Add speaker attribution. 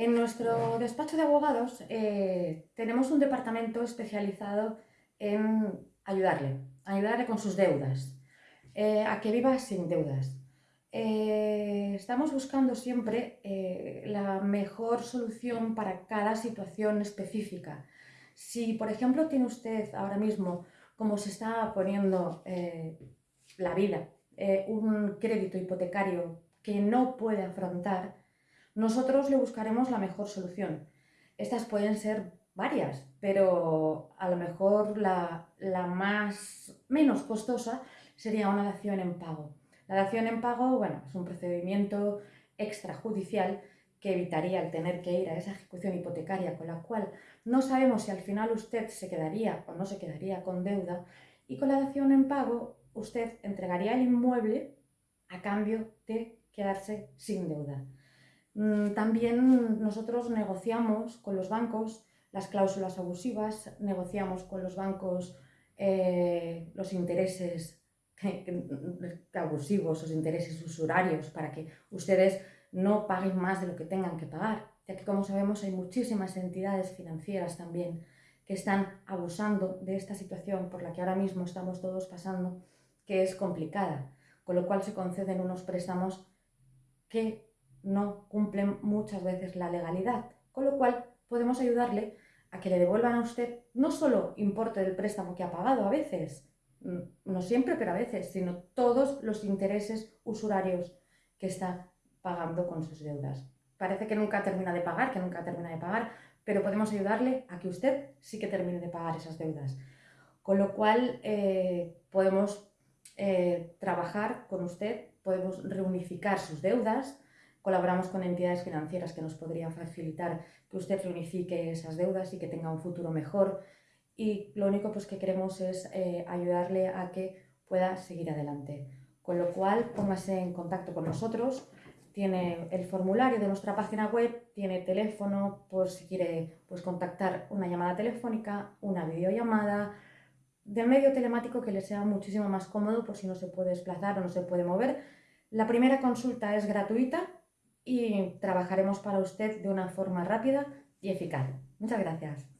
Speaker 1: En nuestro despacho de abogados eh, tenemos un departamento especializado en ayudarle, ayudarle con sus deudas, eh, a que viva sin deudas. Eh, estamos buscando siempre la mejor solución para cada situación específica. Si, por ejemplo, tiene usted ahora mismo, como se está poniendo la vida, un crédito hipotecario que no puede afrontar, nosotros le buscaremos la mejor solución. Estas pueden ser varias, pero a lo mejor la, más menos costosa sería una dación en pago. La dación en pago, bueno, es un procedimiento extrajudicial que evitaría el tener que ir a esa ejecución hipotecaria con la cual no sabemos si al final usted se quedaría o no se quedaría con deuda y con la dación en pago usted entregaría el inmueble a cambio de quedarse sin deuda. Mm, también nosotros negociamos con los bancos las cláusulas abusivas, negociamos con los bancos eh, los intereses abusivos, los intereses usurarios, para que ustedes no paguen más de lo que tengan que pagar, ya que como sabemos hay muchísimas entidades financieras también que están abusando de esta situación por la que ahora mismo estamos todos pasando, que es complicada, con lo cual se conceden unos préstamos que no cumplen muchas veces la legalidad, con lo cual podemos ayudarle a que le devuelvan a usted no solo importe del préstamo que ha pagado a veces, mm, no siempre, pero a veces, sino todos los intereses usurarios que está pagando con sus deudas. Parece que nunca termina de pagar, que nunca termina de pagar, pero podemos ayudarle a que usted sí que termine de pagar esas deudas. Con lo cual eh, podemos eh, trabajar con usted, podemos reunificar sus deudas, Colaboramos con entidades financieras que nos podrían facilitar que usted reunifique esas deudas y que tenga un futuro mejor. Y lo único pues, que queremos es eh, ayudarle a que pueda seguir adelante. Con lo cual, póngase en contacto con nosotros. Tiene el formulario de nuestra página web, tiene teléfono por si quiere pues, contactar una llamada telefónica, una videollamada, de medio telemático que le sea muchísimo más cómodo por si no se puede desplazar o no se puede mover. La primera consulta es gratuita y trabajaremos para usted de una forma rápida y eficaz. Muchas gracias.